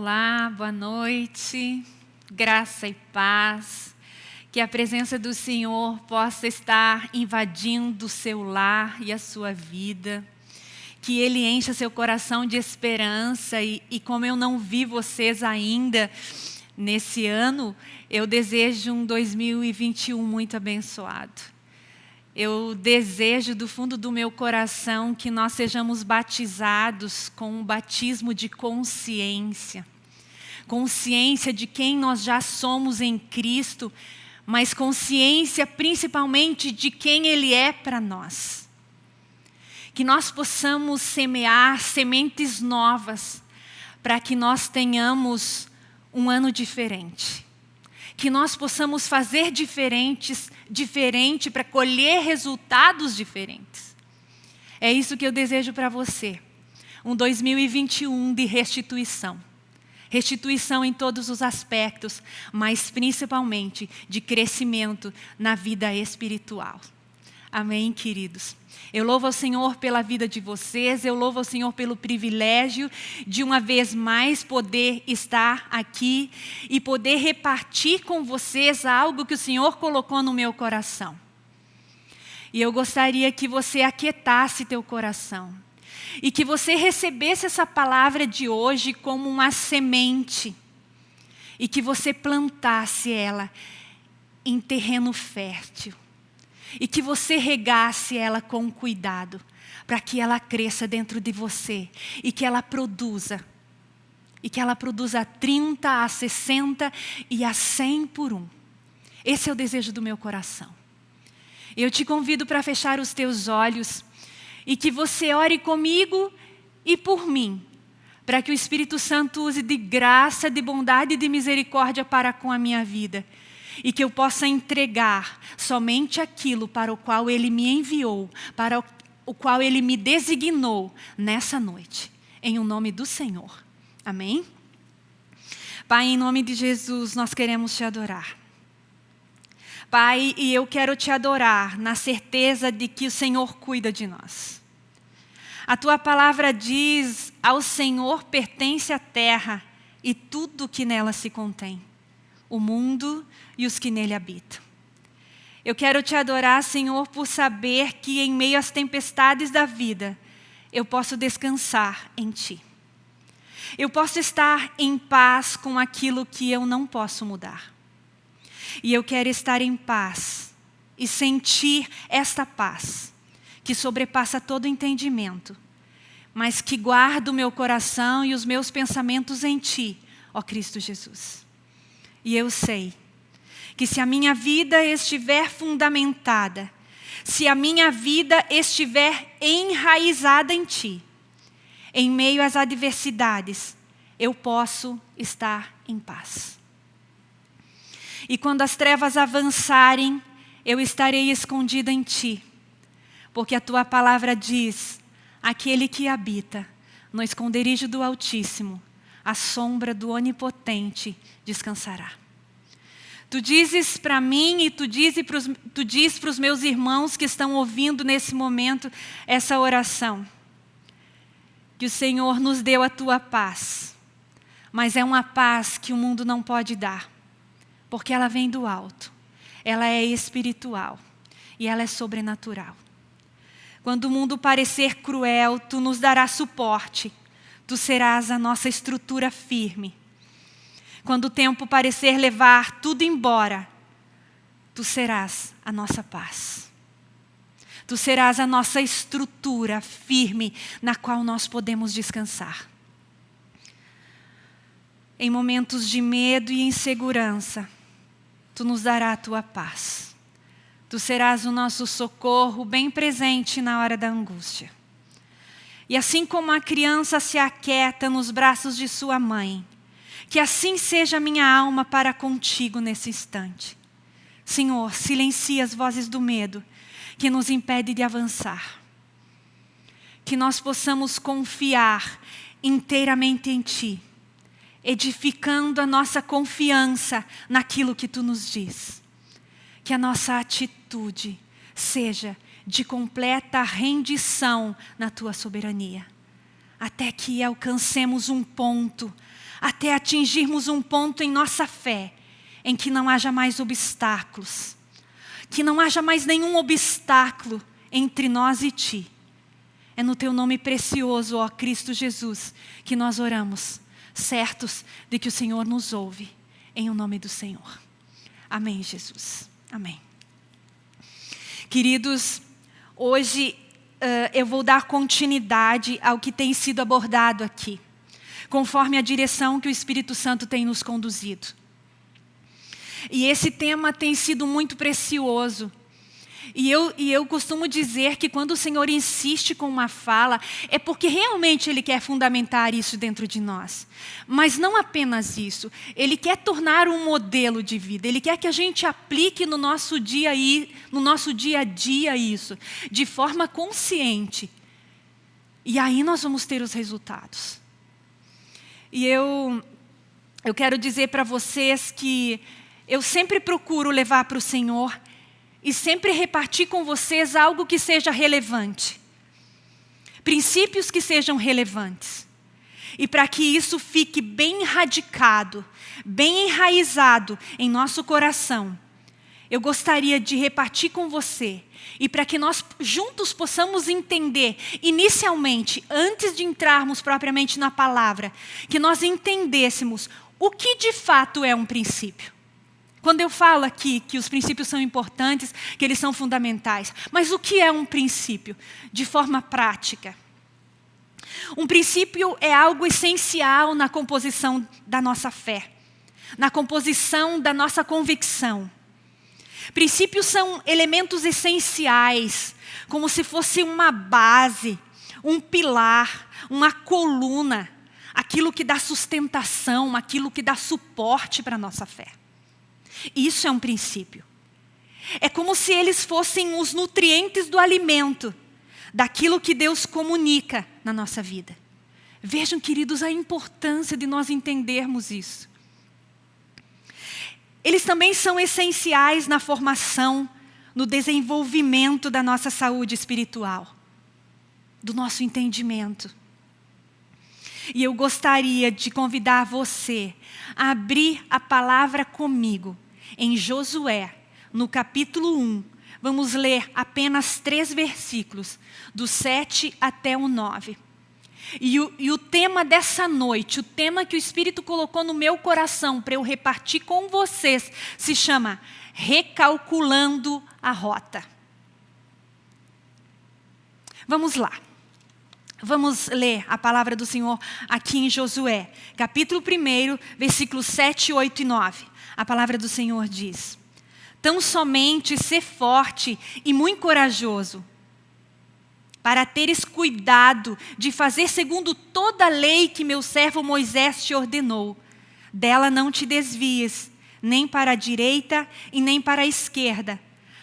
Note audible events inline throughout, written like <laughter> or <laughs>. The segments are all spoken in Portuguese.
Olá, boa noite, graça e paz. Que a presença do Senhor possa estar invadindo o seu lar e a sua vida. Que Ele encha seu coração de esperança. E, e como eu não vi vocês ainda nesse ano, eu desejo um 2021 muito abençoado. Eu desejo do fundo do meu coração que nós sejamos batizados com um batismo de consciência. Consciência de quem nós já somos em Cristo, mas consciência principalmente de quem Ele é para nós. Que nós possamos semear sementes novas para que nós tenhamos um ano diferente que nós possamos fazer diferentes, diferente para colher resultados diferentes. É isso que eu desejo para você. Um 2021 de restituição. Restituição em todos os aspectos, mas principalmente de crescimento na vida espiritual. Amém, queridos? Eu louvo ao Senhor pela vida de vocês, eu louvo ao Senhor pelo privilégio de uma vez mais poder estar aqui e poder repartir com vocês algo que o Senhor colocou no meu coração. E eu gostaria que você aquietasse teu coração e que você recebesse essa palavra de hoje como uma semente e que você plantasse ela em terreno fértil e que você regasse ela com cuidado, para que ela cresça dentro de você e que ela produza. E que ela produza a 30, a 60 e a 100 por um. Esse é o desejo do meu coração. Eu te convido para fechar os teus olhos e que você ore comigo e por mim, para que o Espírito Santo use de graça, de bondade e de misericórdia para com a minha vida e que eu possa entregar somente aquilo para o qual Ele me enviou, para o qual Ele me designou nessa noite, em o um nome do Senhor. Amém? Pai, em nome de Jesus, nós queremos te adorar. Pai, e eu quero te adorar na certeza de que o Senhor cuida de nós. A tua palavra diz: ao Senhor pertence a terra e tudo que nela se contém, o mundo e os que nele habitam. Eu quero te adorar, Senhor, por saber que em meio às tempestades da vida, eu posso descansar em Ti. Eu posso estar em paz com aquilo que eu não posso mudar. E eu quero estar em paz e sentir esta paz, que sobrepassa todo entendimento, mas que guarda o meu coração e os meus pensamentos em Ti, ó Cristo Jesus. E eu sei que se a minha vida estiver fundamentada, se a minha vida estiver enraizada em Ti, em meio às adversidades, eu posso estar em paz. E quando as trevas avançarem, eu estarei escondida em Ti, porque a Tua palavra diz: aquele que habita no esconderijo do Altíssimo, a sombra do Onipotente descansará. Tu dizes para mim e tu, dizes pros, tu diz para os meus irmãos que estão ouvindo nesse momento essa oração. Que o Senhor nos deu a tua paz. Mas é uma paz que o mundo não pode dar. Porque ela vem do alto. Ela é espiritual. E ela é sobrenatural. Quando o mundo parecer cruel, tu nos darás suporte. Tu serás a nossa estrutura firme quando o tempo parecer levar tudo embora, tu serás a nossa paz. Tu serás a nossa estrutura firme na qual nós podemos descansar. Em momentos de medo e insegurança, tu nos darás a tua paz. Tu serás o nosso socorro bem presente na hora da angústia. E assim como a criança se aquieta nos braços de sua mãe, que assim seja a minha alma para contigo nesse instante. Senhor, silencia as vozes do medo que nos impede de avançar. Que nós possamos confiar inteiramente em Ti, edificando a nossa confiança naquilo que Tu nos diz. Que a nossa atitude seja de completa rendição na Tua soberania, até que alcancemos um ponto até atingirmos um ponto em nossa fé em que não haja mais obstáculos, que não haja mais nenhum obstáculo entre nós e ti. É no teu nome precioso, ó Cristo Jesus, que nós oramos, certos de que o Senhor nos ouve, em o nome do Senhor. Amém, Jesus. Amém. Queridos, hoje uh, eu vou dar continuidade ao que tem sido abordado aqui, conforme a direção que o Espírito Santo tem nos conduzido. E esse tema tem sido muito precioso. E eu, e eu costumo dizer que quando o Senhor insiste com uma fala, é porque realmente Ele quer fundamentar isso dentro de nós. Mas não apenas isso, Ele quer tornar um modelo de vida, Ele quer que a gente aplique no nosso dia, no nosso dia a dia isso, de forma consciente. E aí nós vamos ter os resultados. E eu, eu quero dizer para vocês que eu sempre procuro levar para o Senhor e sempre repartir com vocês algo que seja relevante. Princípios que sejam relevantes. E para que isso fique bem radicado, bem enraizado em nosso coração, eu gostaria de repartir com você e para que nós juntos possamos entender, inicialmente, antes de entrarmos propriamente na palavra, que nós entendêssemos o que de fato é um princípio. Quando eu falo aqui que os princípios são importantes, que eles são fundamentais, mas o que é um princípio? De forma prática. Um princípio é algo essencial na composição da nossa fé, na composição da nossa convicção. Princípios são elementos essenciais, como se fosse uma base, um pilar, uma coluna, aquilo que dá sustentação, aquilo que dá suporte para a nossa fé. Isso é um princípio. É como se eles fossem os nutrientes do alimento, daquilo que Deus comunica na nossa vida. Vejam, queridos, a importância de nós entendermos isso. Eles também são essenciais na formação, no desenvolvimento da nossa saúde espiritual, do nosso entendimento. E eu gostaria de convidar você a abrir a palavra comigo em Josué, no capítulo 1. Vamos ler apenas três versículos, do 7 até o 9. E o, e o tema dessa noite, o tema que o Espírito colocou no meu coração para eu repartir com vocês, se chama Recalculando a Rota. Vamos lá. Vamos ler a palavra do Senhor aqui em Josué, capítulo 1, versículos 7, 8 e 9. A palavra do Senhor diz: Tão somente ser forte e muito corajoso, para teres cuidado de fazer segundo toda a lei que meu servo Moisés te ordenou. Dela não te desvies, nem para a direita e nem para a esquerda,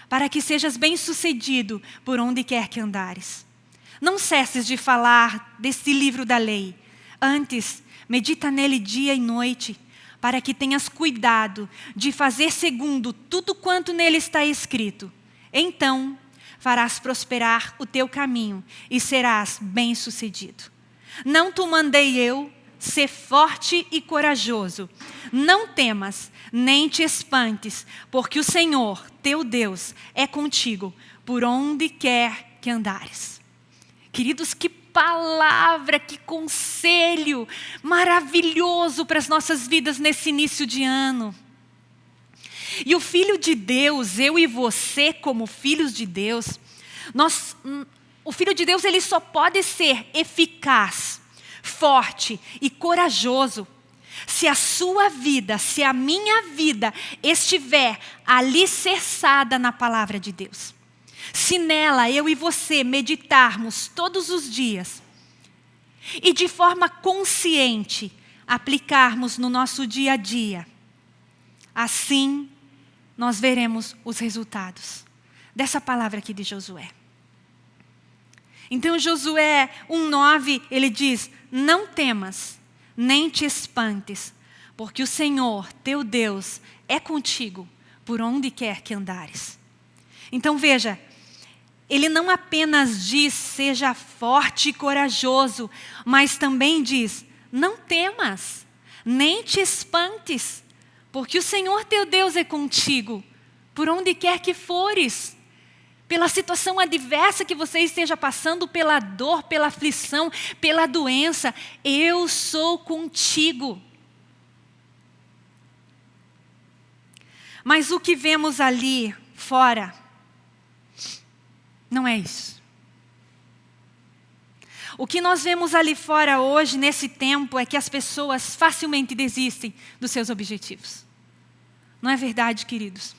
para que sejas bem-sucedido por onde quer que andares. Não cesses de falar desse livro da lei. Antes, medita nele dia e noite, para que tenhas cuidado de fazer segundo tudo quanto nele está escrito. Então, farás prosperar o teu caminho e serás bem-sucedido. Não te mandei eu, ser forte e corajoso. Não temas, nem te espantes, porque o Senhor, teu Deus, é contigo por onde quer que andares. Queridos, que palavra, que conselho maravilhoso para as nossas vidas nesse início de ano. E o Filho de Deus, eu e você como filhos de Deus, nós, hum, o Filho de Deus ele só pode ser eficaz, forte e corajoso se a sua vida, se a minha vida estiver alicerçada na palavra de Deus. Se nela eu e você meditarmos todos os dias e de forma consciente aplicarmos no nosso dia a dia, assim nós veremos os resultados dessa palavra aqui de Josué. Então Josué 1:9, ele diz: "Não temas, nem te espantes, porque o Senhor, teu Deus, é contigo por onde quer que andares." Então veja, ele não apenas diz, seja forte e corajoso, mas também diz, não temas, nem te espantes, porque o Senhor teu Deus é contigo, por onde quer que fores. Pela situação adversa que você esteja passando, pela dor, pela aflição, pela doença, eu sou contigo. Mas o que vemos ali fora não é isso. O que nós vemos ali fora hoje, nesse tempo, é que as pessoas facilmente desistem dos seus objetivos. Não é verdade, queridos?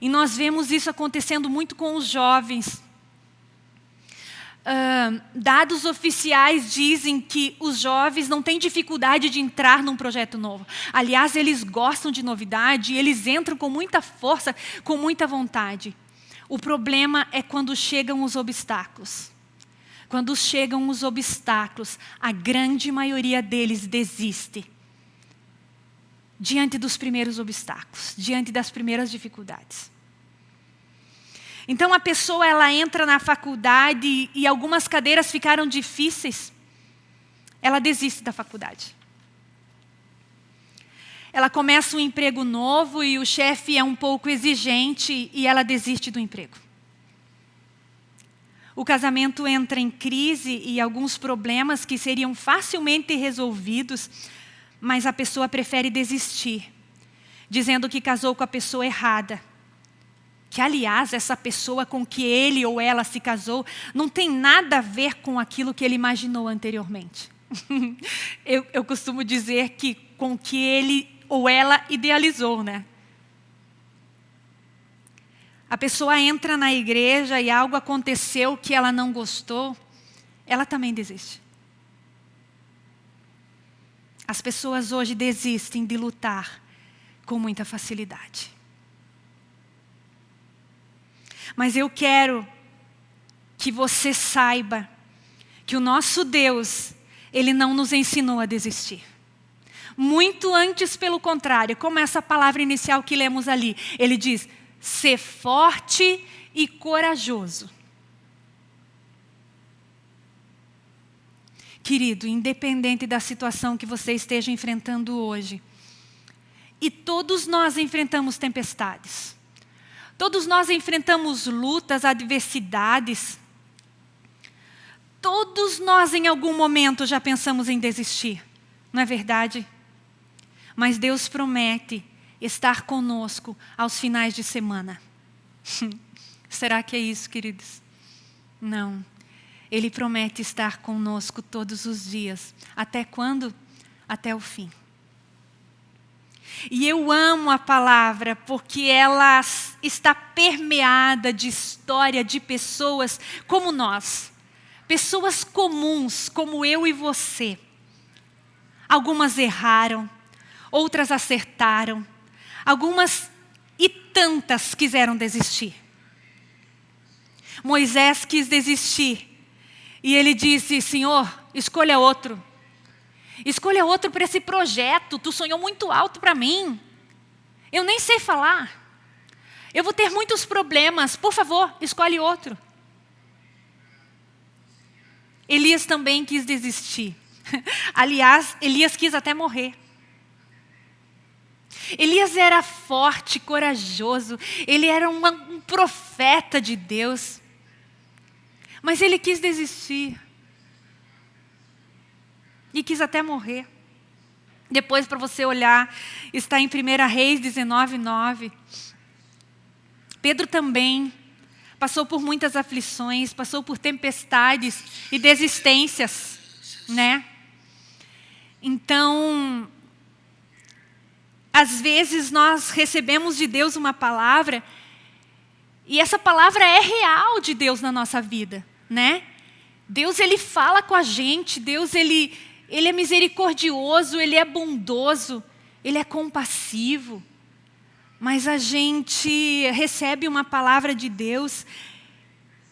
E nós vemos isso acontecendo muito com os jovens. Uh, dados oficiais dizem que os jovens não têm dificuldade de entrar num projeto novo. Aliás, eles gostam de novidade, eles entram com muita força, com muita vontade. O problema é quando chegam os obstáculos. Quando chegam os obstáculos, a grande maioria deles desiste. Diante dos primeiros obstáculos, diante das primeiras dificuldades. Então a pessoa ela entra na faculdade e algumas cadeiras ficaram difíceis, ela desiste da faculdade. Ela começa um emprego novo e o chefe é um pouco exigente e ela desiste do emprego. O casamento entra em crise e alguns problemas que seriam facilmente resolvidos, mas a pessoa prefere desistir, dizendo que casou com a pessoa errada. Que, aliás, essa pessoa com que ele ou ela se casou não tem nada a ver com aquilo que ele imaginou anteriormente. <laughs> eu, eu costumo dizer que com que ele ou ela idealizou, né? a pessoa entra na igreja e algo aconteceu que ela não gostou, ela também desiste. As pessoas hoje desistem de lutar com muita facilidade. Mas eu quero que você saiba que o nosso Deus, Ele não nos ensinou a desistir. Muito antes, pelo contrário, como essa palavra inicial que lemos ali, Ele diz, ser forte e corajoso. Querido, independente da situação que você esteja enfrentando hoje, e todos nós enfrentamos tempestades, todos nós enfrentamos lutas, adversidades, todos nós em algum momento já pensamos em desistir, não é verdade? Mas Deus promete estar conosco aos finais de semana. <laughs> Será que é isso, queridos? Não. Ele promete estar conosco todos os dias. Até quando? Até o fim. E eu amo a palavra porque ela está permeada de história de pessoas como nós. Pessoas comuns, como eu e você. Algumas erraram, outras acertaram, Algumas e tantas quiseram desistir. Moisés quis desistir. E ele disse, Senhor, escolha outro. Escolha outro para esse projeto. Tu sonhou muito alto para mim. Eu nem sei falar. Eu vou ter muitos problemas. Por favor, escolhe outro. Elias também quis desistir. <laughs> Aliás, Elias quis até morrer. Elias era forte, corajoso, ele era um profeta de Deus. Mas ele quis desistir. E quis até morrer. Depois, para você olhar, está em 1 Reis 19, 9. Pedro também passou por muitas aflições, passou por tempestades e desistências, né? Então, às vezes nós recebemos de Deus uma palavra e essa palavra é real de Deus na nossa vida, né? Deus ele fala com a gente, Deus ele ele é misericordioso, ele é bondoso, ele é compassivo. Mas a gente recebe uma palavra de Deus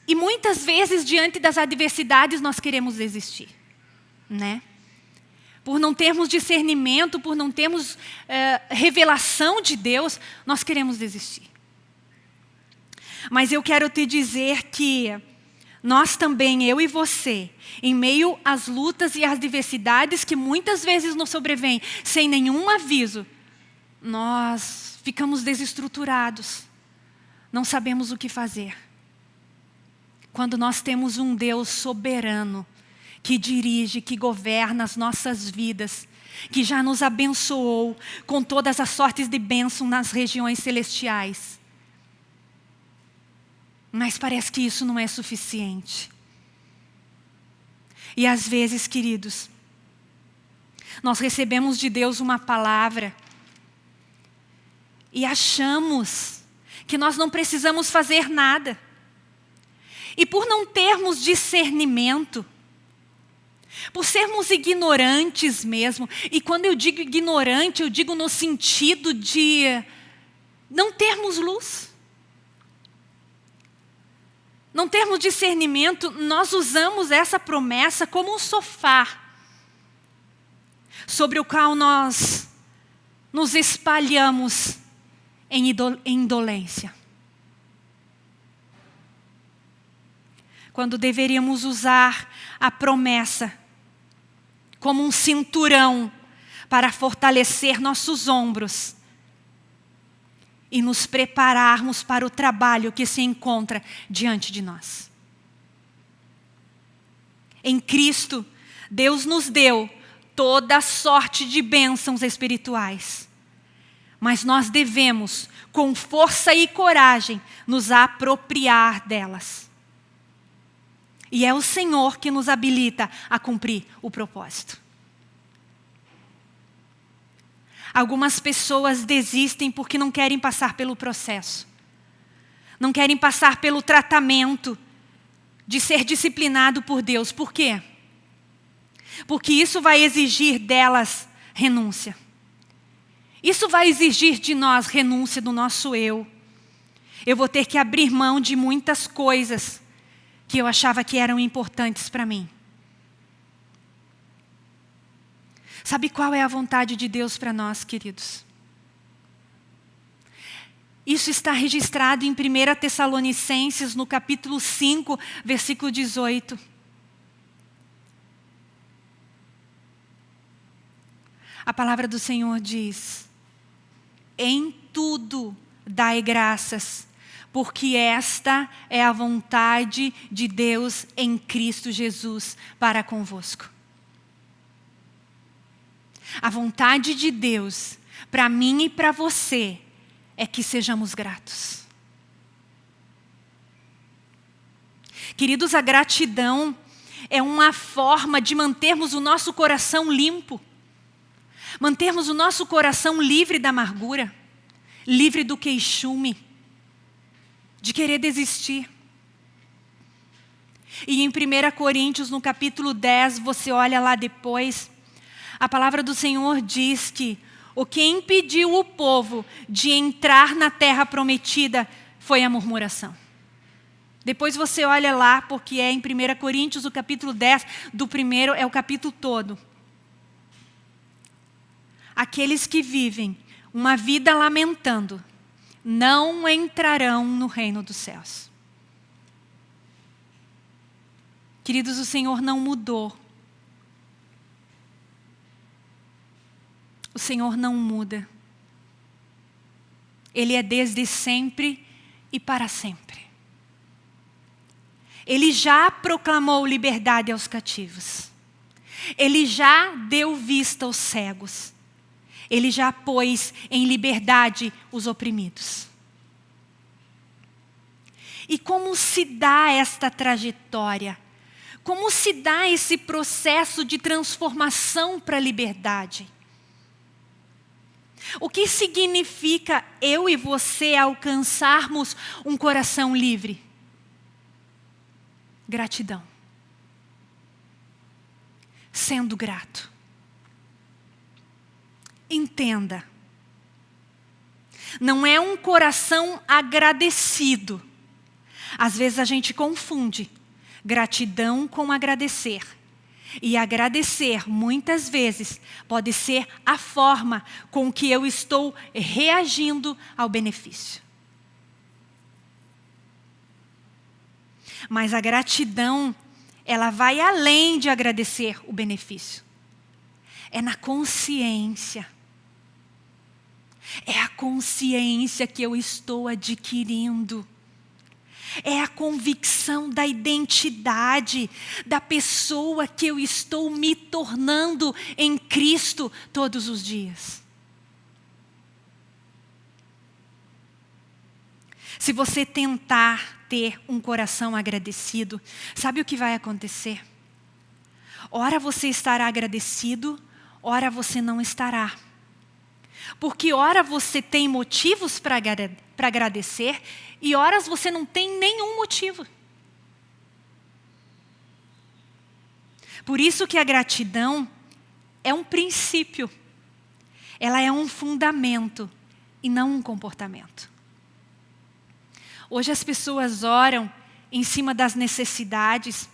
e muitas vezes diante das adversidades nós queremos desistir, né? por não termos discernimento, por não termos é, revelação de Deus, nós queremos desistir. Mas eu quero te dizer que nós também, eu e você, em meio às lutas e às diversidades que muitas vezes nos sobrevêm sem nenhum aviso, nós ficamos desestruturados, não sabemos o que fazer. Quando nós temos um Deus soberano, que dirige, que governa as nossas vidas, que já nos abençoou com todas as sortes de bênção nas regiões celestiais. Mas parece que isso não é suficiente. E às vezes, queridos, nós recebemos de Deus uma palavra e achamos que nós não precisamos fazer nada. E por não termos discernimento, por sermos ignorantes mesmo, e quando eu digo ignorante, eu digo no sentido de não termos luz, não termos discernimento, nós usamos essa promessa como um sofá sobre o qual nós nos espalhamos em indolência. Quando deveríamos usar a promessa como um cinturão para fortalecer nossos ombros e nos prepararmos para o trabalho que se encontra diante de nós. Em Cristo, Deus nos deu toda sorte de bênçãos espirituais. Mas nós devemos, com força e coragem, nos apropriar delas. E é o Senhor que nos habilita a cumprir o propósito. Algumas pessoas desistem porque não querem passar pelo processo. Não querem passar pelo tratamento de ser disciplinado por Deus. Por quê? Porque isso vai exigir delas renúncia. Isso vai exigir de nós renúncia do nosso eu. Eu vou ter que abrir mão de muitas coisas que eu achava que eram importantes para mim. Sabe qual é a vontade de Deus para nós, queridos? Isso está registrado em 1 Tessalonicenses, no capítulo 5, versículo 18. A palavra do Senhor diz: Em tudo dai graças, porque esta é a vontade de Deus em Cristo Jesus para convosco. A vontade de Deus para mim e para você é que sejamos gratos. Queridos, a gratidão é uma forma de mantermos o nosso coração limpo, mantermos o nosso coração livre da amargura, livre do queixume de querer desistir. E em 1 Coríntios, no capítulo 10, você olha lá depois, a palavra do Senhor diz que o que impediu o povo de entrar na terra prometida foi a murmuração. Depois você olha lá, porque é em 1 Coríntios, o capítulo 10, do primeiro é o capítulo todo. Aqueles que vivem uma vida lamentando, não entrarão no reino dos céus. Queridos, o Senhor não mudou. O Senhor não muda. Ele é desde sempre e para sempre. Ele já proclamou liberdade aos cativos. Ele já deu vista aos cegos. Ele já pôs em liberdade os oprimidos. E como se dá esta trajetória? Como se dá esse processo de transformação para a liberdade? O que significa eu e você alcançarmos um coração livre? Gratidão. Sendo grato entenda. Não é um coração agradecido. Às vezes a gente confunde gratidão com agradecer. E agradecer, muitas vezes, pode ser a forma com que eu estou reagindo ao benefício. Mas a gratidão, ela vai além de agradecer o benefício. É na consciência. É a consciência que eu estou adquirindo. É a convicção da identidade da pessoa que eu estou me tornando em Cristo todos os dias. Se você tentar ter um coração agradecido, sabe o que vai acontecer? Ora você estará agradecido, ora você não estará. Porque ora você tem motivos para agradecer e horas você não tem nenhum motivo. Por isso que a gratidão é um princípio. Ela é um fundamento e não um comportamento. Hoje as pessoas oram em cima das necessidades,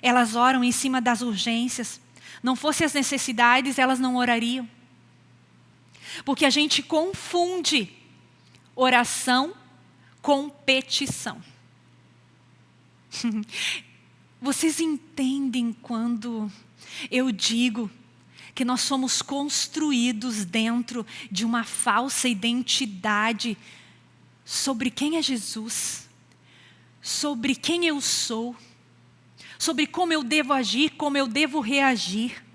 elas oram em cima das urgências. Não fossem as necessidades, elas não orariam. Porque a gente confunde oração com petição. <laughs> Vocês entendem quando eu digo que nós somos construídos dentro de uma falsa identidade sobre quem é Jesus, sobre quem eu sou, sobre como eu devo agir, como eu devo reagir.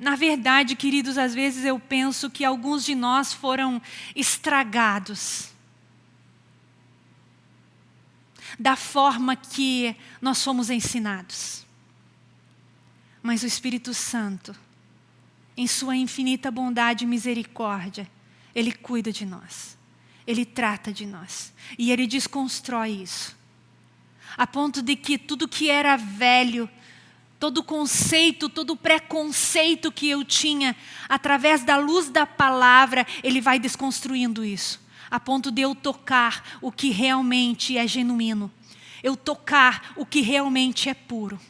Na verdade, queridos, às vezes eu penso que alguns de nós foram estragados da forma que nós fomos ensinados. Mas o Espírito Santo, em sua infinita bondade e misericórdia, Ele cuida de nós. Ele trata de nós. E Ele desconstrói isso. A ponto de que tudo que era velho, todo conceito, todo preconceito que eu tinha, através da luz da palavra, Ele vai desconstruindo isso. A ponto de eu tocar o que realmente é genuíno. Eu tocar o que realmente é puro.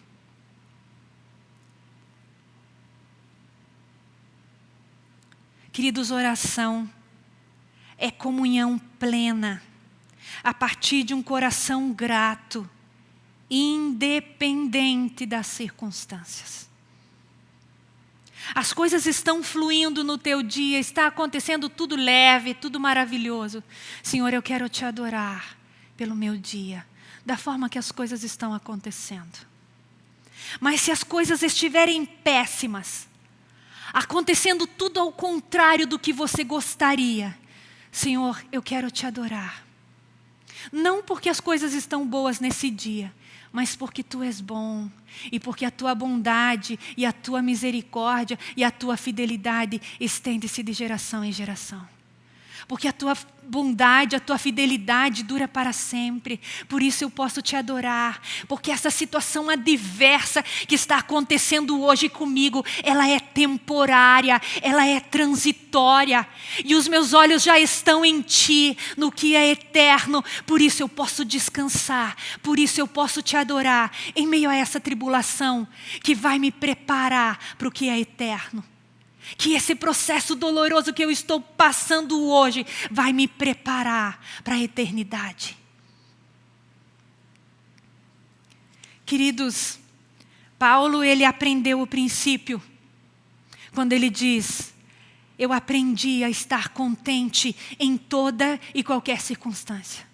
Queridos, oração é comunhão plena, a partir de um coração grato, independente das circunstâncias. As coisas estão fluindo no teu dia, está acontecendo tudo leve, tudo maravilhoso. Senhor, eu quero te adorar pelo meu dia, da forma que as coisas estão acontecendo. Mas se as coisas estiverem péssimas, acontecendo tudo ao contrário do que você gostaria, Senhor, eu quero te adorar. Não porque as coisas estão boas nesse dia, mas porque tu és bom e porque a tua bondade e a tua misericórdia e a tua fidelidade estende-se de geração em geração. Porque a tua bondade, a tua fidelidade dura para sempre. Por isso eu posso te adorar, porque essa situação adversa que está acontecendo hoje comigo, ela é temporária, ela é transitória, e os meus olhos já estão em ti, no que é eterno. Por isso eu posso descansar, por isso eu posso te adorar em meio a essa tribulação que vai me preparar para o que é eterno que esse processo doloroso que eu estou passando hoje vai me preparar para a eternidade. Queridos, Paulo ele aprendeu o princípio quando ele diz: Eu aprendi a estar contente em toda e qualquer circunstância.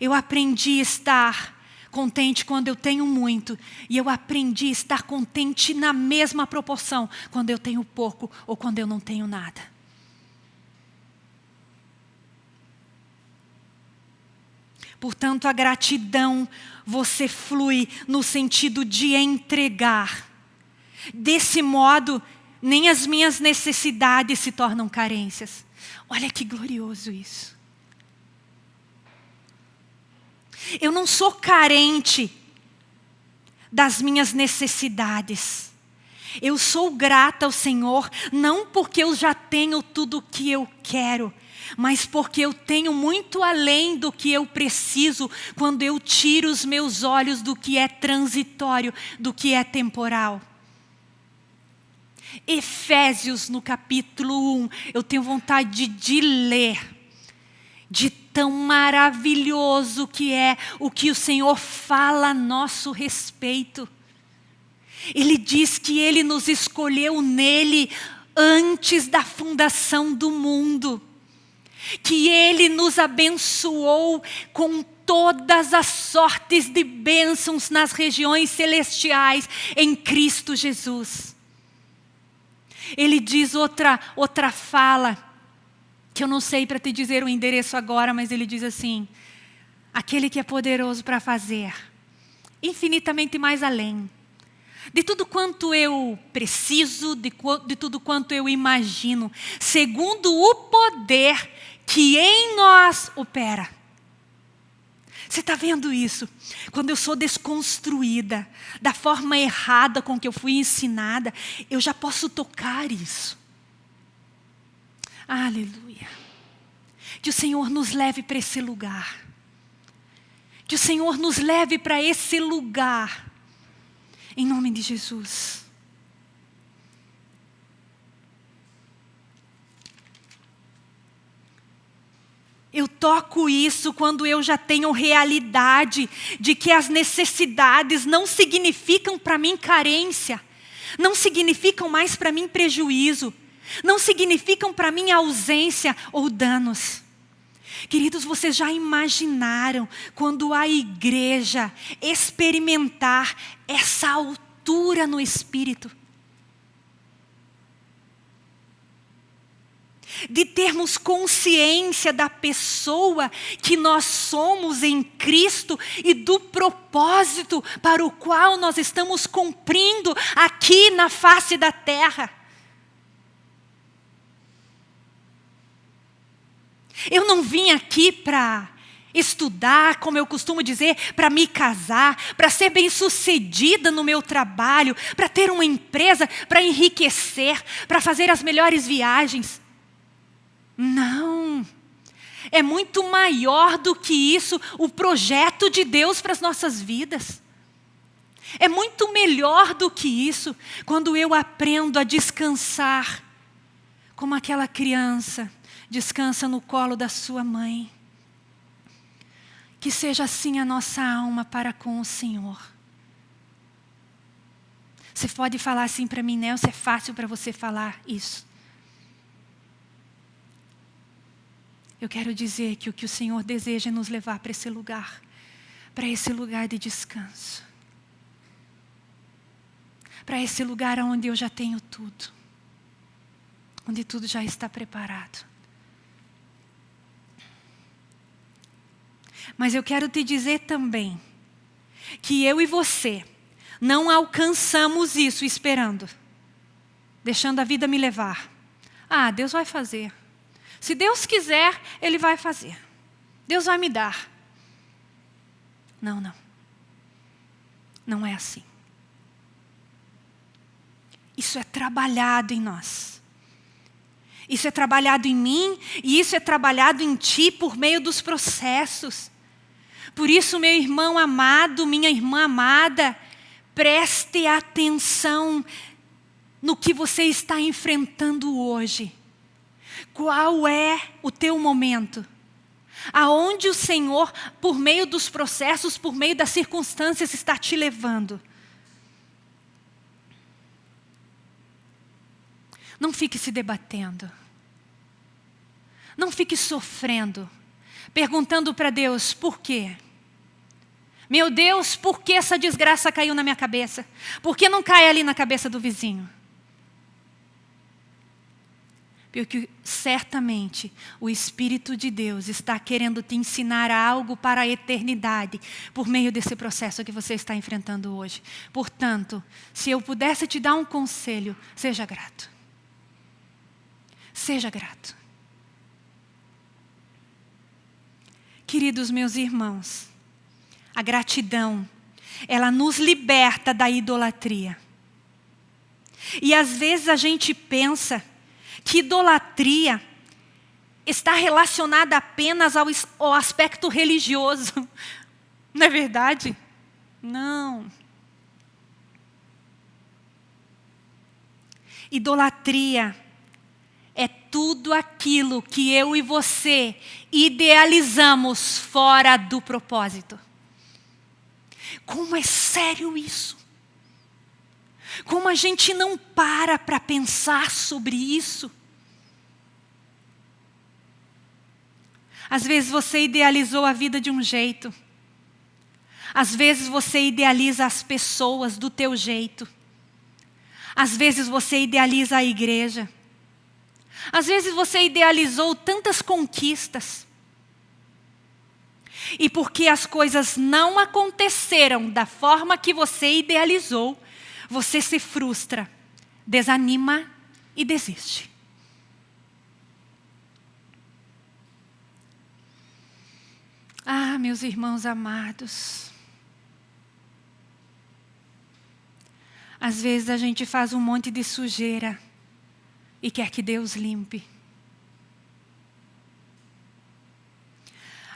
Eu aprendi a estar contente quando eu tenho muito, e eu aprendi a estar contente na mesma proporção quando eu tenho pouco ou quando eu não tenho nada. Portanto, a gratidão você flui no sentido de entregar. Desse modo, nem as minhas necessidades se tornam carências. Olha que glorioso isso. Eu não sou carente das minhas necessidades. Eu sou grata ao Senhor, não porque eu já tenho tudo o que eu quero, mas porque eu tenho muito além do que eu preciso quando eu tiro os meus olhos do que é transitório, do que é temporal. Efésios, no capítulo 1, eu tenho vontade de ler de tão maravilhoso que é o que o Senhor fala a nosso respeito. Ele diz que Ele nos escolheu nele antes da fundação do mundo, que Ele nos abençoou com todas as sortes de bênçãos nas regiões celestiais em Cristo Jesus. Ele diz outra, outra fala, que eu não sei para te dizer o endereço agora, mas ele diz assim: aquele que é poderoso para fazer infinitamente mais além de tudo quanto eu preciso, de, de tudo quanto eu imagino, segundo o poder que em nós opera. Você está vendo isso? Quando eu sou desconstruída da forma errada com que eu fui ensinada, eu já posso tocar isso. Aleluia. Que o Senhor nos leve para esse lugar. Que o Senhor nos leve para esse lugar. Em nome de Jesus. Eu toco isso quando eu já tenho realidade de que as necessidades não significam para mim carência, não significam mais para mim prejuízo, não significam para mim ausência ou danos. Queridos, vocês já imaginaram quando a igreja experimentar essa altura no espírito? de termos consciência da pessoa que nós somos em Cristo e do propósito para o qual nós estamos cumprindo aqui na face da terra. Eu não vim aqui para estudar, como eu costumo dizer, para me casar, para ser bem-sucedida no meu trabalho, para ter uma empresa, para enriquecer, para fazer as melhores viagens. Não. É muito maior do que isso o projeto de Deus para as nossas vidas. É muito melhor do que isso quando eu aprendo a descansar como aquela criança descansa no colo da sua mãe. Que seja assim a nossa alma para com o Senhor. Você pode falar assim para mim, Nelson, é fácil para você falar isso. Eu quero dizer que o que o Senhor deseja é nos levar para esse lugar, para esse lugar de descanso. Para esse lugar onde eu já tenho tudo, onde tudo já está preparado. Mas eu quero te dizer também que eu e você não alcançamos isso esperando, deixando a vida me levar. Ah, Deus vai fazer. Se Deus quiser, Ele vai fazer. Deus vai me dar. Não, não. Não é assim. Isso é trabalhado em nós. Isso é trabalhado em mim e isso é trabalhado em ti por meio dos processos. Por isso, meu irmão amado, minha irmã amada, preste atenção no que você está enfrentando hoje. Qual é o teu momento? Aonde o Senhor, por meio dos processos, por meio das circunstâncias, está te levando? Não fique se debatendo. Não fique sofrendo, perguntando para Deus por quê. Meu Deus, por que essa desgraça caiu na minha cabeça? Por que não cai ali na cabeça do vizinho? Porque certamente o Espírito de Deus está querendo te ensinar algo para a eternidade por meio desse processo que você está enfrentando hoje. Portanto, se eu pudesse te dar um conselho, seja grato. Seja grato. Queridos meus irmãos, a gratidão, ela nos liberta da idolatria. E às vezes a gente pensa que idolatria está relacionada apenas ao, ao aspecto religioso. <laughs> Não é verdade? Não. Idolatria é tudo aquilo que eu e você idealizamos fora do propósito. Como é sério isso? Como a gente não para para pensar sobre isso? Às vezes você idealizou a vida de um jeito. Às vezes você idealiza as pessoas do teu jeito. Às vezes você idealiza a igreja. Às vezes você idealizou tantas conquistas. E porque as coisas não aconteceram da forma que você idealizou, você se frustra, desanima e desiste. Ah, meus irmãos amados. Às vezes a gente faz um monte de sujeira e quer que Deus limpe.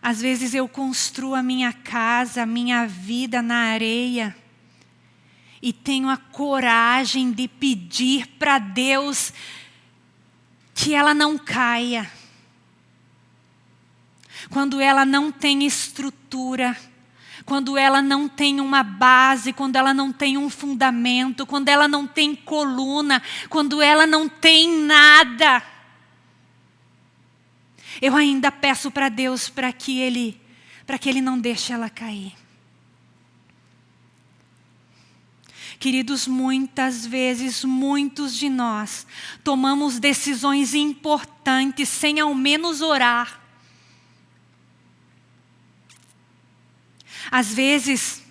Às vezes eu construo a minha casa, a minha vida na areia e tenho a coragem de pedir para Deus que ela não caia quando ela não tem estrutura, quando ela não tem uma base, quando ela não tem um fundamento, quando ela não tem coluna, quando ela não tem nada. Eu ainda peço para Deus para que Ele, para que Ele não deixe ela cair. Queridos, muitas vezes, muitos de nós tomamos decisões importantes sem ao menos orar. Às vezes,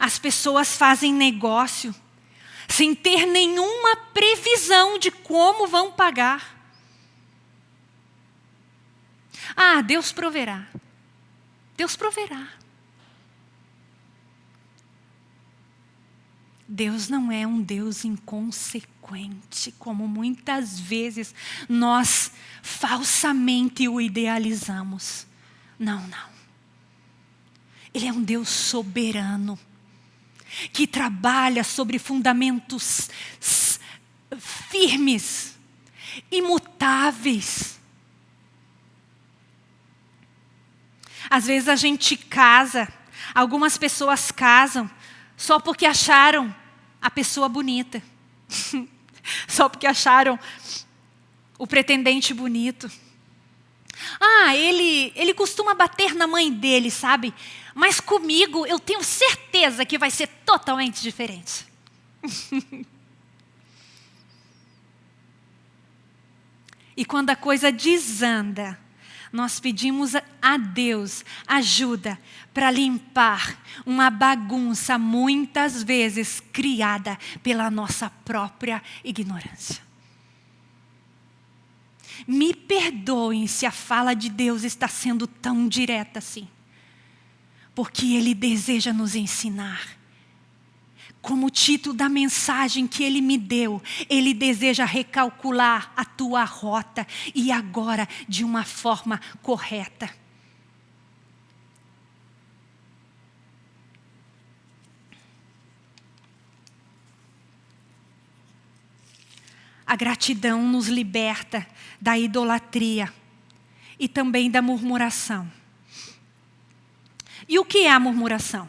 as pessoas fazem negócio sem ter nenhuma previsão de como vão pagar. Ah, Deus proverá. Deus proverá. Deus não é um Deus inconsequente, como muitas vezes nós falsamente o idealizamos. Não, não. Ele é um Deus soberano, que trabalha sobre fundamentos firmes, imutáveis. Às vezes a gente casa, algumas pessoas casam só porque acharam a pessoa bonita, <laughs> só porque acharam o pretendente bonito. Ah, ele, ele costuma bater na mãe dele, sabe? Mas comigo eu tenho certeza que vai ser totalmente diferente. <laughs> e quando a coisa desanda, nós pedimos a Deus ajuda para limpar uma bagunça muitas vezes criada pela nossa própria ignorância. Me perdoem se a fala de Deus está sendo tão direta assim porque Ele deseja nos ensinar. Como título da mensagem que Ele me deu, Ele deseja recalcular a tua rota e agora de uma forma correta. A gratidão nos liberta da idolatria e também da murmuração. E o que é a murmuração?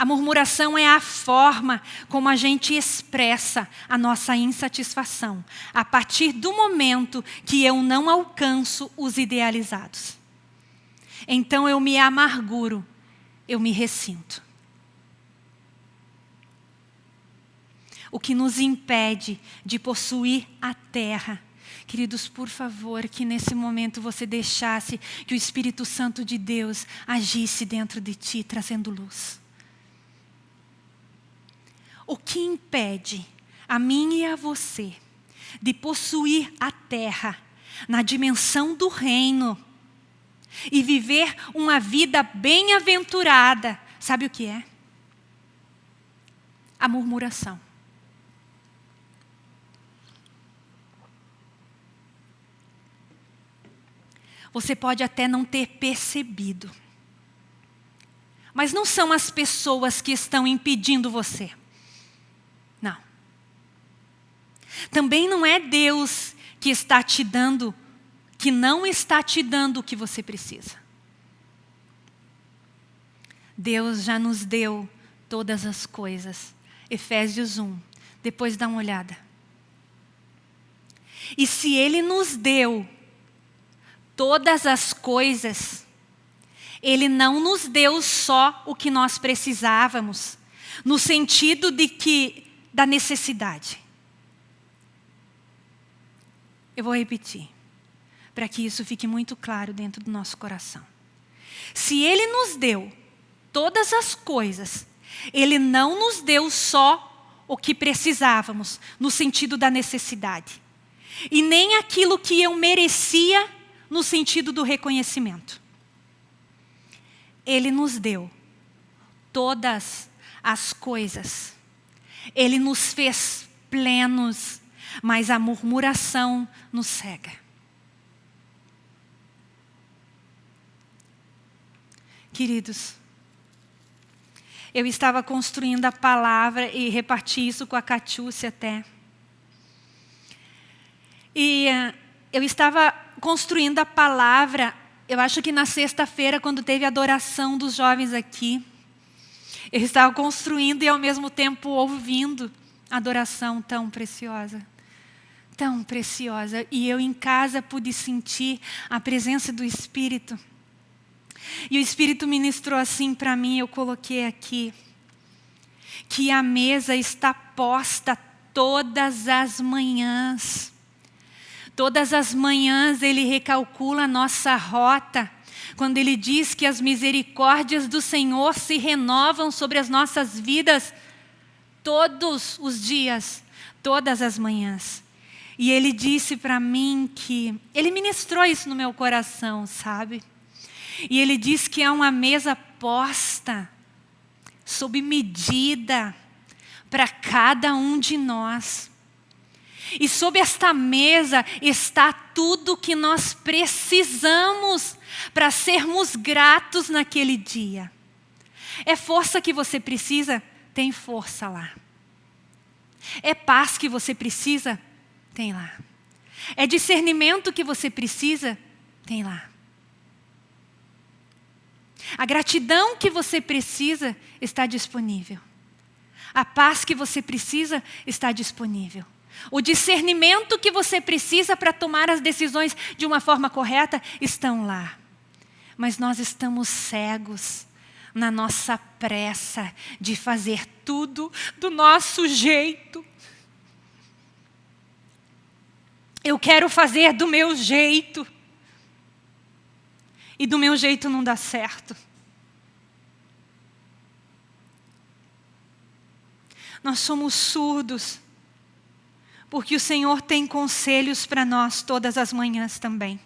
A murmuração é a forma como a gente expressa a nossa insatisfação, a partir do momento que eu não alcanço os idealizados. Então eu me amarguro, eu me ressinto. O que nos impede de possuir a terra Queridos, por favor, que nesse momento você deixasse que o Espírito Santo de Deus agisse dentro de ti, trazendo luz. O que impede a mim e a você de possuir a terra na dimensão do reino e viver uma vida bem-aventurada, sabe o que é? A murmuração. Você pode até não ter percebido. Mas não são as pessoas que estão impedindo você. Não. Também não é Deus que está te dando, que não está te dando o que você precisa. Deus já nos deu todas as coisas. Efésios 1. Depois dá uma olhada. E se Ele nos deu todas as coisas, Ele não nos deu só o que nós precisávamos, no sentido de que da necessidade. Eu vou repetir, para que isso fique muito claro dentro do nosso coração. Se Ele nos deu todas as coisas, Ele não nos deu só o que precisávamos, no sentido da necessidade. E nem aquilo que eu merecia, no sentido do reconhecimento. Ele nos deu todas as coisas. Ele nos fez plenos, mas a murmuração nos cega. Queridos, eu estava construindo a palavra e reparti isso com a Catiúcia até. E uh, eu estava construindo a palavra, eu acho que na sexta-feira, quando teve a adoração dos jovens aqui. Eu estava construindo e ao mesmo tempo ouvindo a adoração tão preciosa. Tão preciosa. E eu em casa pude sentir a presença do Espírito. E o Espírito ministrou assim para mim, eu coloquei aqui, que a mesa está posta todas as manhãs. Todas as manhãs ele recalcula a nossa rota, quando ele diz que as misericórdias do Senhor se renovam sobre as nossas vidas todos os dias, todas as manhãs. E ele disse para mim que, ele ministrou isso no meu coração, sabe? E ele diz que é uma mesa posta, sob medida, para cada um de nós. E sob esta mesa está tudo que nós precisamos para sermos gratos naquele dia. É força que você precisa? Tem força lá. É paz que você precisa? Tem lá. É discernimento que você precisa? Tem lá. A gratidão que você precisa está disponível. A paz que você precisa está disponível. O discernimento que você precisa para tomar as decisões de uma forma correta estão lá. Mas nós estamos cegos na nossa pressa de fazer tudo do nosso jeito. Eu quero fazer do meu jeito e do meu jeito não dá certo. Nós somos surdos, porque o Senhor tem conselhos para nós todas as manhãs também.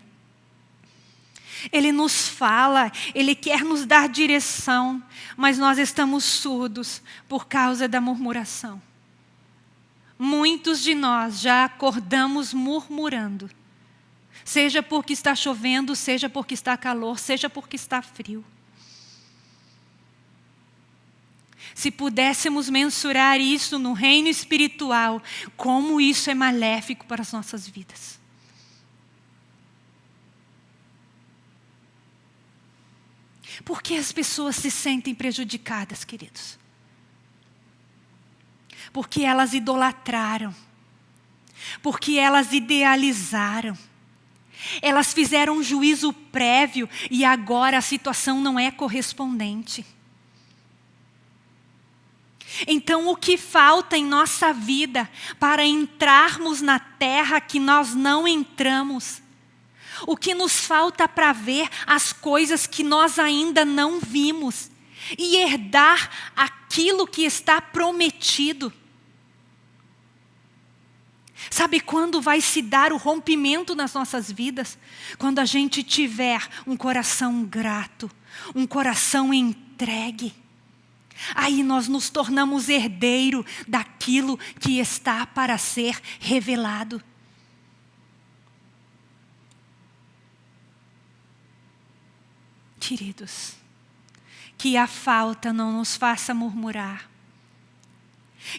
Ele nos fala, Ele quer nos dar direção, mas nós estamos surdos por causa da murmuração. Muitos de nós já acordamos murmurando. Seja porque está chovendo, seja porque está calor, seja porque está frio. Se pudéssemos mensurar isso no reino espiritual, como isso é maléfico para as nossas vidas. Por que as pessoas se sentem prejudicadas, queridos? Porque elas idolatraram, porque elas idealizaram elas fizeram um juízo prévio e agora a situação não é correspondente. Então, o que falta em nossa vida para entrarmos na terra que nós não entramos? O que nos falta para ver as coisas que nós ainda não vimos e herdar aquilo que está prometido? Sabe quando vai se dar o rompimento nas nossas vidas? Quando a gente tiver um coração grato, um coração entregue. Aí nós nos tornamos herdeiro daquilo que está para ser revelado. Queridos, que a falta não nos faça murmurar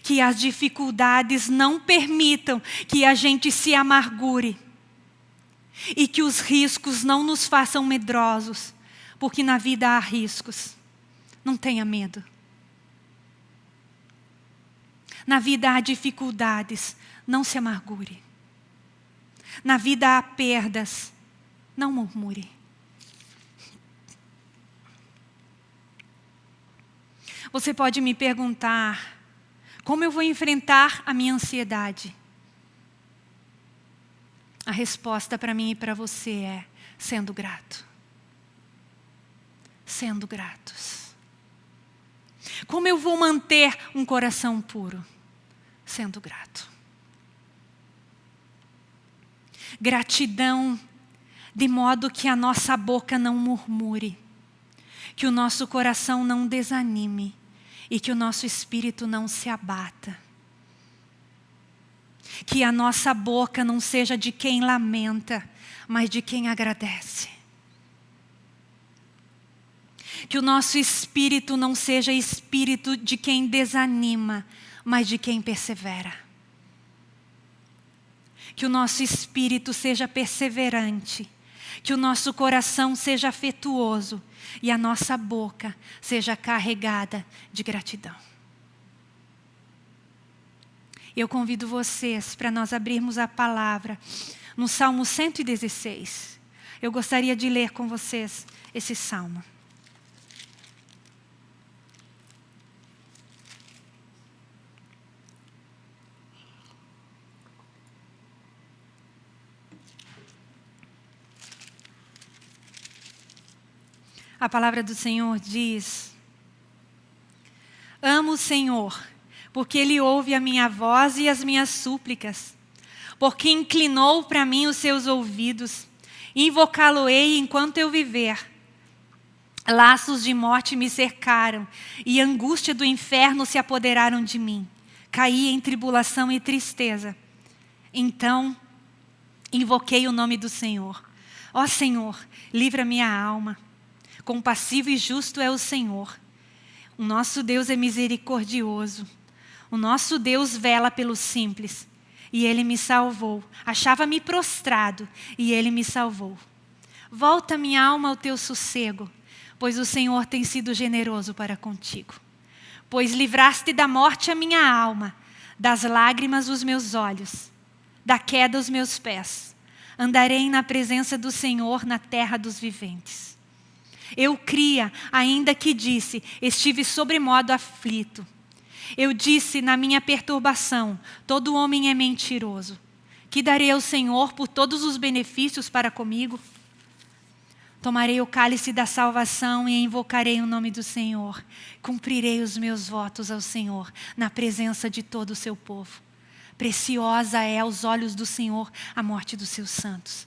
que as dificuldades não permitam que a gente se amargure, e que os riscos não nos façam medrosos, porque na vida há riscos. Não tenha medo. Na vida há dificuldades, não se amargure. Na vida há perdas, não murmure. Você pode me perguntar, como eu vou enfrentar a minha ansiedade? A resposta para mim e para você é sendo grato. Sendo gratos. Como eu vou manter um coração puro? Sendo grato. Gratidão de modo que a nossa boca não murmure, que o nosso coração não desanime e que o nosso espírito não se abata que a nossa boca não seja de quem lamenta, mas de quem agradece. Que o nosso espírito não seja espírito de quem desanima, mas de quem persevera. Que o nosso espírito seja perseverante, que o nosso coração seja afetuoso e a nossa boca seja carregada de gratidão. Eu convido vocês para nós abrirmos a palavra no Salmo 116. Eu gostaria de ler com vocês esse salmo. A palavra do Senhor diz: Amo o Senhor porque Ele ouve a minha voz e as minhas súplicas, porque inclinou para mim os seus ouvidos, invocá-lo-ei enquanto eu viver. Laços de morte me cercaram e angústia do inferno se apoderaram de mim. Caí em tribulação e tristeza. Então, invoquei o nome do Senhor. Ó Senhor, livra minha alma. Compassivo e justo é o Senhor. O nosso Deus é misericordioso. O nosso Deus vela pelo simples. E Ele me salvou. Achava-me prostrado e Ele me salvou. Volta minha alma ao teu sossego, pois o Senhor tem sido generoso para contigo. Pois livraste da morte a minha alma, das lágrimas os meus olhos, da queda os meus pés. Andarei na presença do Senhor na terra dos viventes. Eu cria, ainda que disse, estive sobremodo aflito eu disse na minha perturbação: todo homem é mentiroso. Que darei ao Senhor por todos os benefícios para comigo? Tomarei o cálice da salvação e invocarei o nome do Senhor. Cumprirei os meus votos ao Senhor na presença de todo o seu povo. Preciosa é aos olhos do Senhor a morte dos seus santos.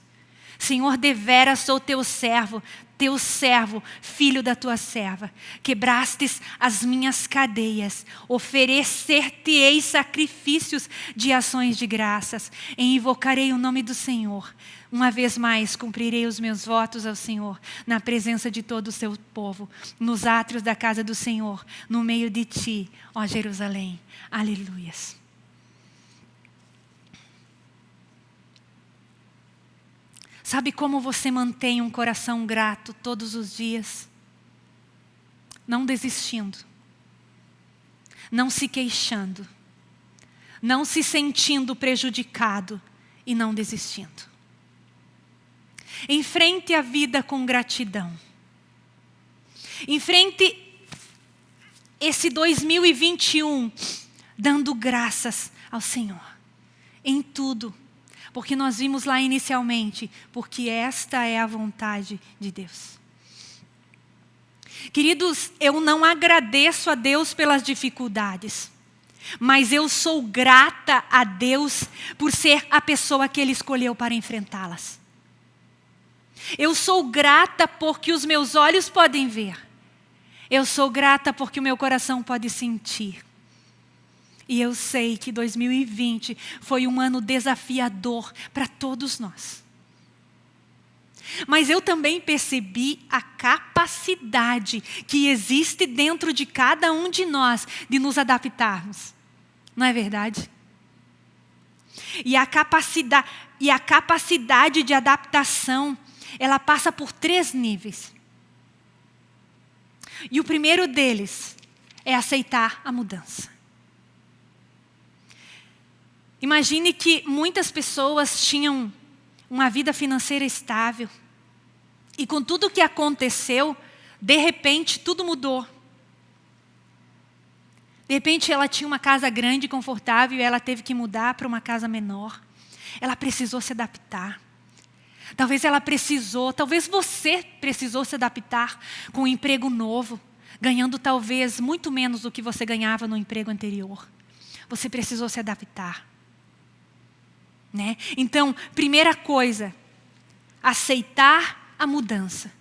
Senhor, devera sou teu servo, teu servo, filho da tua serva. Quebrastes as minhas cadeias, oferecer-te-ei sacrifícios de ações de graças, e invocarei o nome do Senhor. Uma vez mais cumprirei os meus votos ao Senhor, na presença de todo o seu povo, nos átrios da casa do Senhor, no meio de ti, ó Jerusalém. Aleluias. Sabe como você mantém um coração grato todos os dias? Não desistindo, não se queixando, não se sentindo prejudicado e não desistindo. Enfrente a vida com gratidão. Enfrente esse 2021 dando graças ao Senhor em tudo porque nós vimos lá inicialmente, porque esta é a vontade de Deus. Queridos, eu não agradeço a Deus pelas dificuldades, mas eu sou grata a Deus por ser a pessoa que Ele escolheu para enfrentá-las. Eu sou grata porque os meus olhos podem ver. Eu sou grata porque o meu coração pode sentir. E eu sei que 2020 foi um ano desafiador para todos nós. Mas eu também percebi a capacidade que existe dentro de cada um de nós de nos adaptarmos. Não é verdade? E a capacidade, e a capacidade de adaptação, ela passa por três níveis. E o primeiro deles é aceitar a mudança. Imagine que muitas pessoas tinham uma vida financeira estável. E com tudo o que aconteceu, de repente tudo mudou. De repente ela tinha uma casa grande e confortável e ela teve que mudar para uma casa menor. Ela precisou se adaptar. Talvez ela precisou, talvez você precisou se adaptar com um emprego novo, ganhando talvez muito menos do que você ganhava no emprego anterior. Você precisou se adaptar. Né? Então, primeira coisa, aceitar a mudança.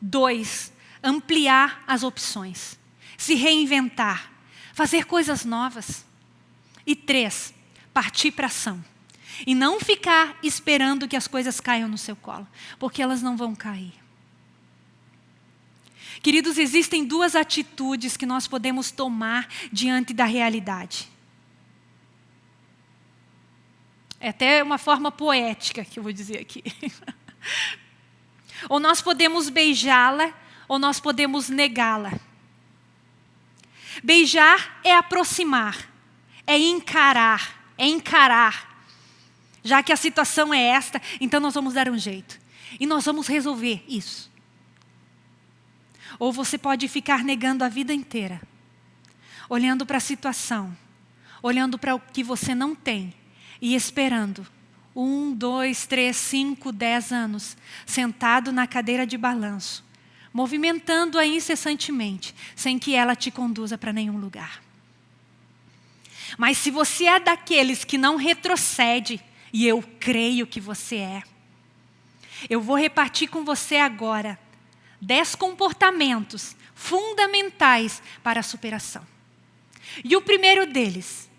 Dois, ampliar as opções. Se reinventar. Fazer coisas novas. E três, partir para ação. E não ficar esperando que as coisas caiam no seu colo, porque elas não vão cair. Queridos, existem duas atitudes que nós podemos tomar diante da realidade. É até uma forma poética que eu vou dizer aqui. <laughs> ou nós podemos beijá-la, ou nós podemos negá-la. Beijar é aproximar, é encarar, é encarar. Já que a situação é esta, então nós vamos dar um jeito. E nós vamos resolver isso. Ou você pode ficar negando a vida inteira, olhando para a situação, olhando para o que você não tem e esperando um, dois, três, cinco, dez anos, sentado na cadeira de balanço, movimentando-a incessantemente, sem que ela te conduza para nenhum lugar. Mas se você é daqueles que não retrocede, e eu creio que você é, eu vou repartir com você agora dez comportamentos fundamentais para a superação. E o primeiro deles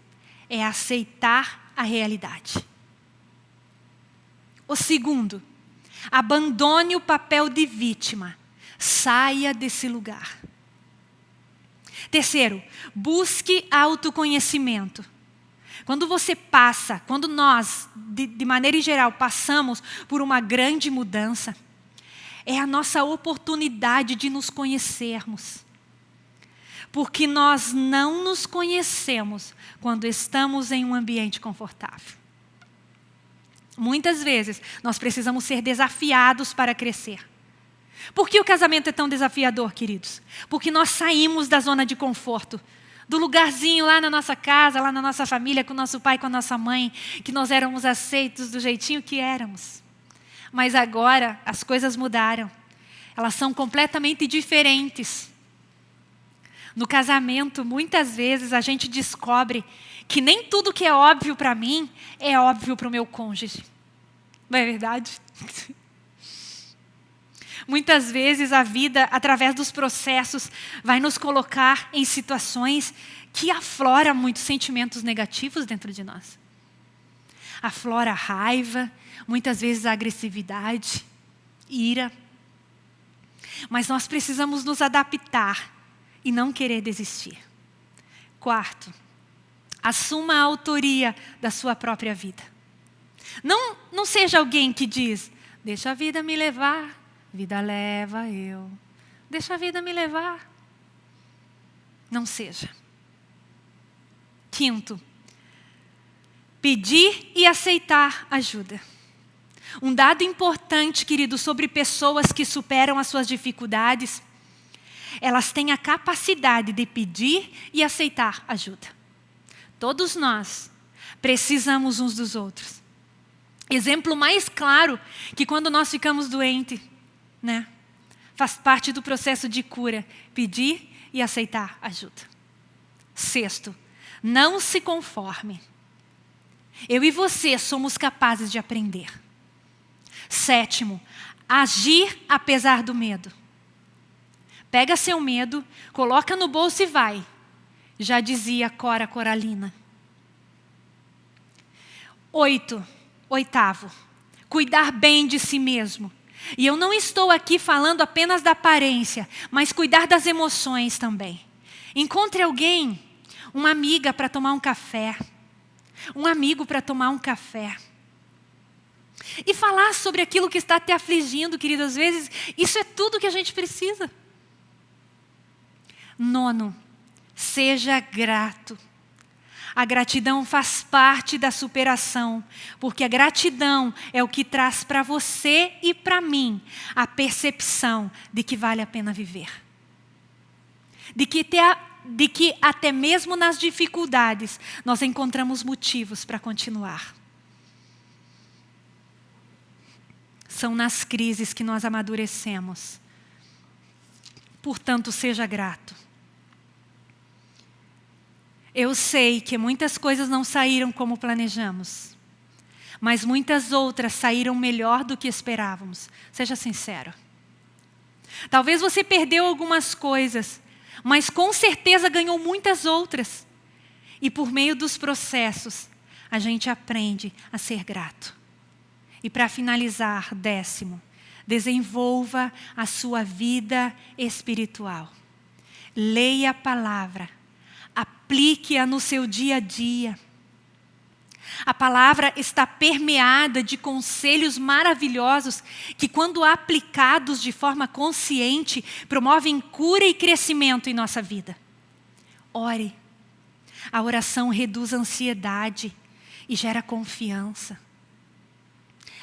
é aceitar a realidade. O segundo, abandone o papel de vítima. Saia desse lugar. Terceiro, busque autoconhecimento. Quando você passa, quando nós, de, de, maneira geral, passamos por uma grande mudança, é a nossa oportunidade de nos conhecermos porque nós não nos conhecemos quando estamos em um ambiente confortável. Muitas vezes nós precisamos ser desafiados para crescer. Por que o casamento é tão desafiador, queridos? Porque nós saímos da zona de conforto, do lugarzinho lá na nossa casa, lá na nossa família, com nosso pai, com a nossa mãe, que nós éramos aceitos do jeitinho que éramos. Mas agora as coisas mudaram. Elas são completamente diferentes. No casamento, muitas vezes a gente descobre que nem tudo que é óbvio para mim é óbvio para o meu cônjuge. Não é verdade? <laughs> Muitas vezes a vida, através dos processos, vai nos colocar em situações que aflora muitos sentimentos negativos dentro de nós. Aflora raiva, muitas vezes a agressividade, ira. Mas nós precisamos nos adaptar e não querer desistir. Quarto, assuma a autoria da sua própria vida. Não, não seja alguém que diz, deixa a vida me levar, vida leva eu. Deixa a vida me levar. Não seja. Quinto, pedir e aceitar ajuda. Um dado importante, querido, sobre pessoas que superam as suas dificuldades elas têm a capacidade de pedir e aceitar ajuda. Todos nós precisamos uns dos outros. Exemplo mais claro que quando nós ficamos doentes, né? Faz parte do processo de cura, pedir e aceitar ajuda. Sexto, não se conforme. Eu e você somos capazes de aprender. Sétimo, agir apesar do medo. Pega seu medo, coloca no bolso e vai. Já dizia Cora Coralina. Oito, oitavo, cuidar bem de si mesmo. E eu não estou aqui falando apenas da aparência, mas cuidar das emoções também. Encontre alguém, uma amiga para tomar um café, um amigo para tomar um café. E falar sobre aquilo que está te afligindo, querido, às vezes, isso é tudo que a gente precisa. Nono, seja grato. A gratidão faz parte da superação, porque a gratidão é o que traz para você e para mim a percepção de que vale a pena viver. De que, de que até mesmo nas dificuldades nós encontramos motivos para continuar. São nas crises que nós amadurecemos. Portanto, seja grato. Eu sei que muitas coisas não saíram como planejamos, mas muitas outras saíram melhor do que esperávamos. Seja sincero. Talvez você perdeu algumas coisas, mas com certeza ganhou muitas outras. E por meio dos processos, a gente aprende a ser grato. E para finalizar, décimo, desenvolva a sua vida espiritual. Leia a palavra aplique-a no seu dia a dia. A palavra está permeada de conselhos maravilhosos que, quando aplicados de forma consciente, promovem cura e crescimento em nossa vida. Ore. A oração reduz a ansiedade e gera confiança.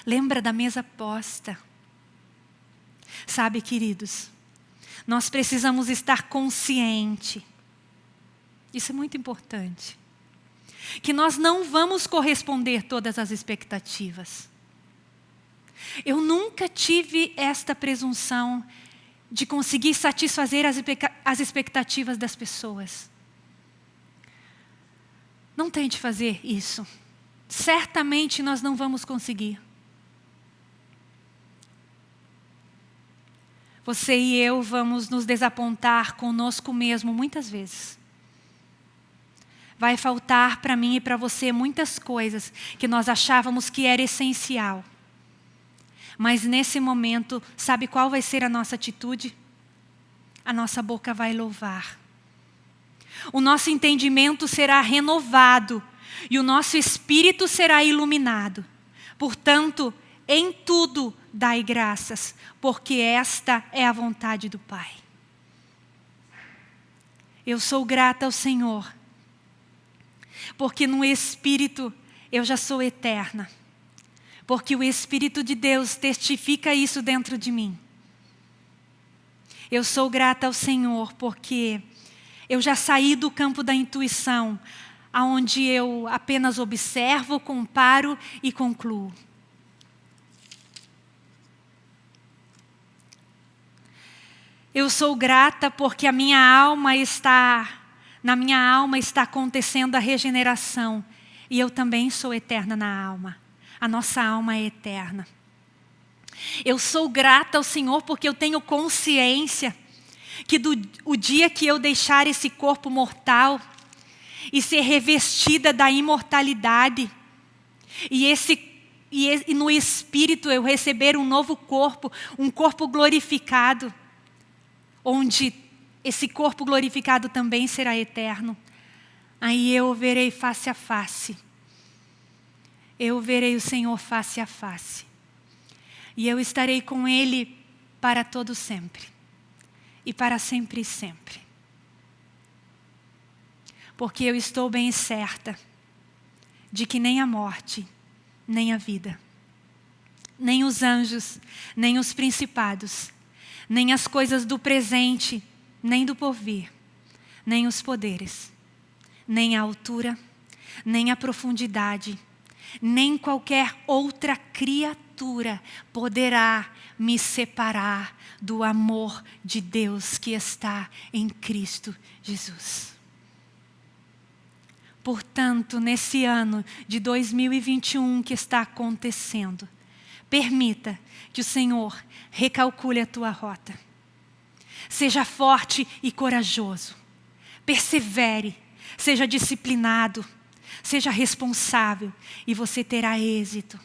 Lembra da mesa posta. Sabe, queridos, nós precisamos estar consciente isso é muito importante. Que nós não vamos corresponder todas as expectativas. Eu nunca tive esta presunção de conseguir satisfazer as expectativas das pessoas. Não tente fazer isso. Certamente nós não vamos conseguir. Você e eu vamos nos desapontar conosco mesmo muitas vezes vai faltar para mim e para você muitas coisas que nós achávamos que era essencial. Mas nesse momento, sabe qual vai ser a nossa atitude? A nossa boca vai louvar. O nosso entendimento será renovado e o nosso espírito será iluminado. Portanto, em tudo dai graças, porque esta é a vontade do Pai. Eu sou grata ao Senhor porque no Espírito eu já sou eterna. Porque o Espírito de Deus testifica isso dentro de mim. Eu sou grata ao Senhor porque eu já saí do campo da intuição, aonde eu apenas observo, comparo e concluo. Eu sou grata porque a minha alma está na minha alma está acontecendo a regeneração. E eu também sou eterna na alma. A nossa alma é eterna. Eu sou grata ao Senhor porque eu tenho consciência que do, o dia que eu deixar esse corpo mortal e ser revestida da imortalidade, e, esse, e, e no Espírito eu receber um novo corpo, um corpo glorificado, onde esse corpo glorificado também será eterno. Aí eu verei face a face. Eu verei o Senhor face a face. E eu estarei com Ele para todo sempre. E para sempre e sempre. Porque eu estou bem certa de que nem a morte, nem a vida, nem os anjos, nem os principados, nem as coisas do presente, nem do porvir, nem os poderes, nem a altura, nem a profundidade, nem qualquer outra criatura poderá me separar do amor de Deus que está em Cristo Jesus. Portanto, nesse ano de 2021 que está acontecendo, permita que o Senhor recalcule a tua rota Seja forte e corajoso. Persevere. Seja disciplinado. Seja responsável e você terá êxito.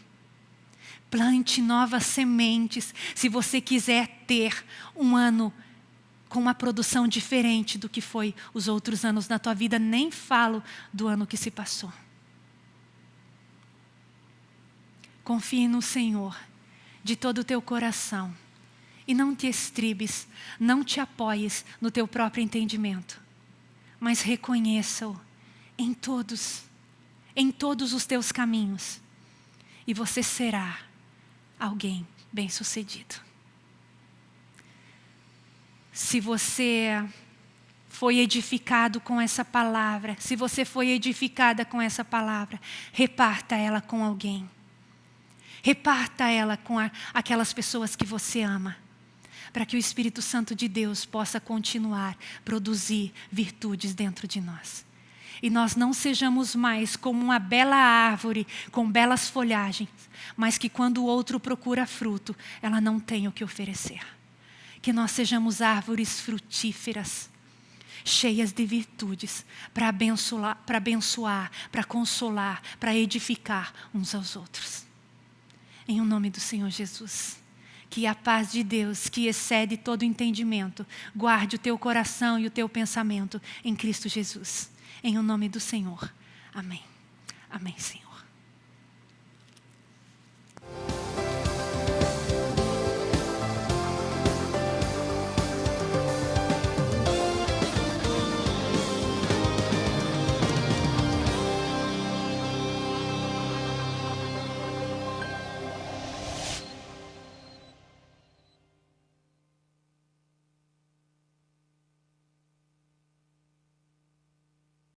Plante novas sementes se você quiser ter um ano com uma produção diferente do que foi os outros anos na tua vida. Nem falo do ano que se passou. Confie no Senhor de todo o teu coração e não te estribes, não te apoies no teu próprio entendimento, mas reconheça-o em todos, em todos os teus caminhos, e você será alguém bem-sucedido. Se você foi edificado com essa palavra, se você foi edificada com essa palavra, reparta ela com alguém. Reparta ela com a, aquelas pessoas que você ama para que o Espírito Santo de Deus possa continuar produzir virtudes dentro de nós. E nós não sejamos mais como uma bela árvore com belas folhagens, mas que quando o outro procura fruto, ela não tem o que oferecer. Que nós sejamos árvores frutíferas, cheias de virtudes, para abençoar, para abençoar, para consolar, para edificar uns aos outros. Em o nome do Senhor Jesus que a paz de Deus, que excede todo entendimento, guarde o teu coração e o teu pensamento em Cristo Jesus. Em o nome do Senhor. Amém. Amém, Senhor.